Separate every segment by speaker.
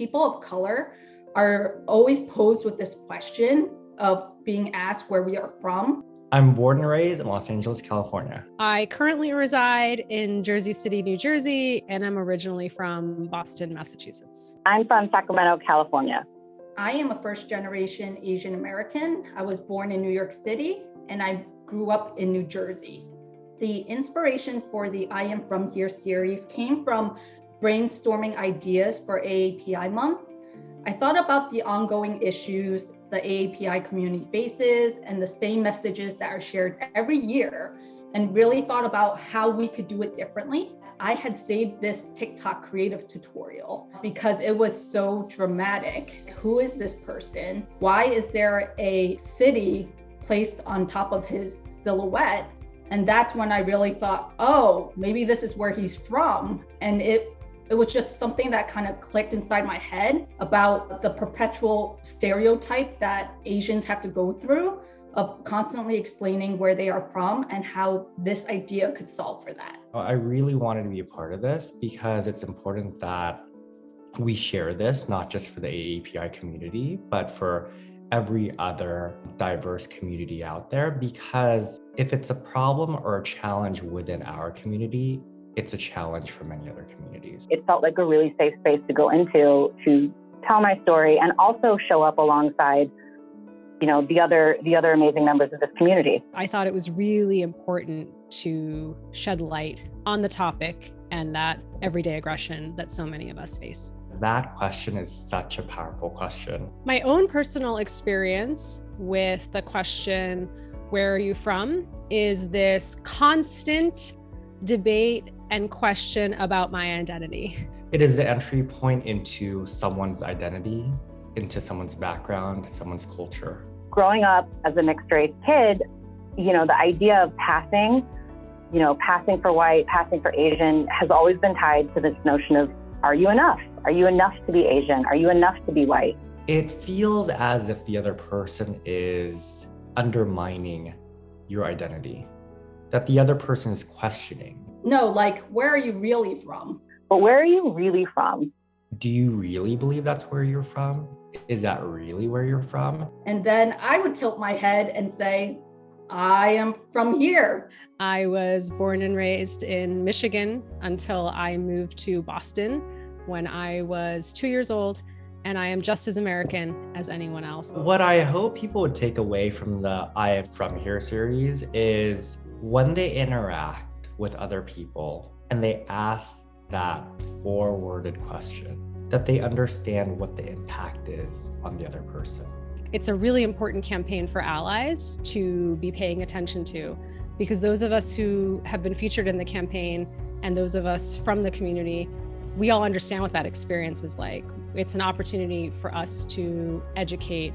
Speaker 1: people of color are always posed with this question of being asked where we are from.
Speaker 2: I'm born and raised in Los Angeles, California.
Speaker 3: I currently reside in Jersey City, New Jersey, and I'm originally from Boston, Massachusetts.
Speaker 4: I'm from Sacramento, California.
Speaker 1: I am a first generation Asian American. I was born in New York City and I grew up in New Jersey. The inspiration for the I Am From Here series came from brainstorming ideas for AAPI month. I thought about the ongoing issues the AAPI community faces and the same messages that are shared every year and really thought about how we could do it differently. I had saved this TikTok creative tutorial because it was so dramatic. Who is this person? Why is there a city placed on top of his silhouette? And that's when I really thought, oh, maybe this is where he's from. And it it was just something that kind of clicked inside my head about the perpetual stereotype that Asians have to go through of constantly explaining where they are from and how this idea could solve for that.
Speaker 2: Oh, I really wanted to be a part of this because it's important that we share this, not just for the AAPI community, but for every other diverse community out there. Because if it's a problem or a challenge within our community, it's a challenge for many other communities.
Speaker 4: It felt like a really safe space to go into to tell my story and also show up alongside you know the other the other amazing members of this community.
Speaker 3: I thought it was really important to shed light on the topic and that everyday aggression that so many of us face.
Speaker 2: That question is such a powerful question.
Speaker 3: My own personal experience with the question, where are you from, is this constant debate and question about my identity.
Speaker 2: It is the entry point into someone's identity, into someone's background, someone's culture.
Speaker 4: Growing up as a mixed race kid, you know, the idea of passing, you know, passing for white, passing for Asian has always been tied to this notion of are you enough? Are you enough to be Asian? Are you enough to be white?
Speaker 2: It feels as if the other person is undermining your identity, that the other person is questioning
Speaker 1: no, like, where are you really from?
Speaker 4: But where are you really from?
Speaker 2: Do you really believe that's where you're from? Is that really where you're from?
Speaker 1: And then I would tilt my head and say, I am from here.
Speaker 3: I was born and raised in Michigan until I moved to Boston when I was two years old, and I am just as American as anyone else.
Speaker 2: What I hope people would take away from the I Am From Here series is when they interact, with other people and they ask that four worded question, that they understand what the impact is on the other person.
Speaker 3: It's a really important campaign for allies to be paying attention to because those of us who have been featured in the campaign and those of us from the community, we all understand what that experience is like. It's an opportunity for us to educate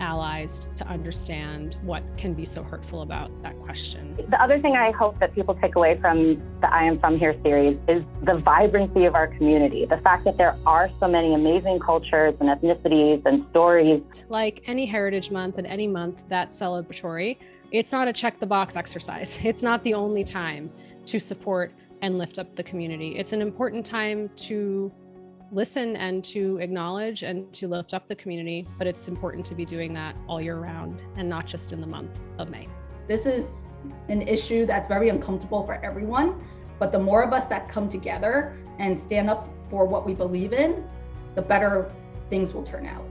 Speaker 3: allies to understand what can be so hurtful about that question.
Speaker 4: The other thing I hope that people take away from the I Am From Here series is the vibrancy of our community. The fact that there are so many amazing cultures and ethnicities and stories.
Speaker 3: Like any Heritage Month and any month that's celebratory, it's not a check the box exercise. It's not the only time to support and lift up the community. It's an important time to listen and to acknowledge and to lift up the community, but it's important to be doing that all year round and not just in the month of May.
Speaker 1: This is an issue that's very uncomfortable for everyone, but the more of us that come together and stand up for what we believe in, the better things will turn out.